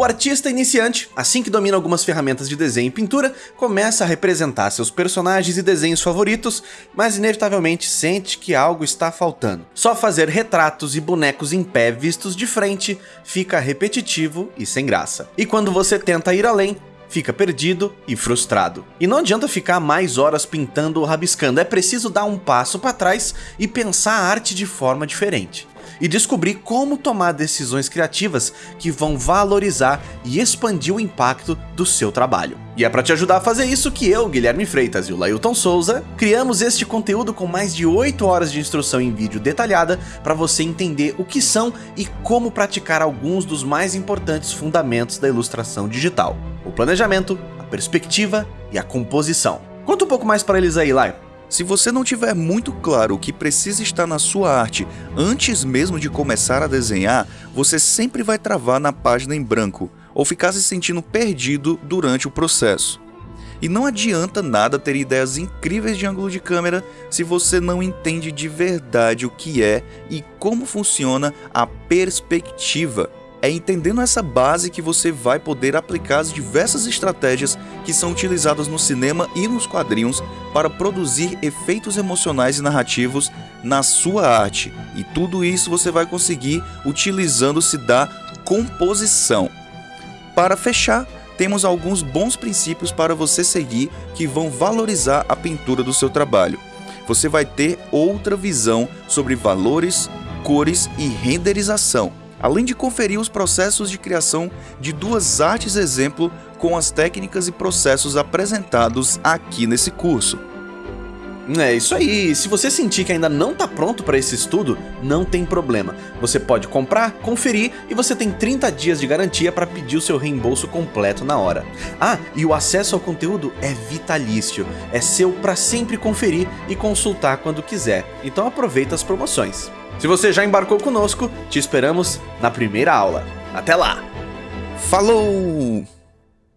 O artista iniciante, assim que domina algumas ferramentas de desenho e pintura, começa a representar seus personagens e desenhos favoritos, mas inevitavelmente sente que algo está faltando. Só fazer retratos e bonecos em pé vistos de frente fica repetitivo e sem graça. E quando você tenta ir além, fica perdido e frustrado. E não adianta ficar mais horas pintando ou rabiscando, é preciso dar um passo para trás e pensar a arte de forma diferente e descobrir como tomar decisões criativas que vão valorizar e expandir o impacto do seu trabalho. E é para te ajudar a fazer isso que eu, Guilherme Freitas e o Lailton Souza, criamos este conteúdo com mais de 8 horas de instrução em vídeo detalhada para você entender o que são e como praticar alguns dos mais importantes fundamentos da ilustração digital. O planejamento, a perspectiva e a composição. Conta um pouco mais para eles aí, Lai. Se você não tiver muito claro o que precisa estar na sua arte antes mesmo de começar a desenhar, você sempre vai travar na página em branco ou ficar se sentindo perdido durante o processo. E não adianta nada ter ideias incríveis de ângulo de câmera se você não entende de verdade o que é e como funciona a perspectiva. É entendendo essa base que você vai poder aplicar as diversas estratégias que são utilizadas no cinema e nos quadrinhos para produzir efeitos emocionais e narrativos na sua arte. E tudo isso você vai conseguir utilizando-se da composição. Para fechar, temos alguns bons princípios para você seguir que vão valorizar a pintura do seu trabalho. Você vai ter outra visão sobre valores, cores e renderização além de conferir os processos de criação de duas artes exemplo com as técnicas e processos apresentados aqui nesse curso. É isso aí, se você sentir que ainda não está pronto para esse estudo, não tem problema. Você pode comprar, conferir e você tem 30 dias de garantia para pedir o seu reembolso completo na hora. Ah, e o acesso ao conteúdo é vitalício, é seu para sempre conferir e consultar quando quiser, então aproveita as promoções. Se você já embarcou conosco, te esperamos na primeira aula. Até lá! Falou!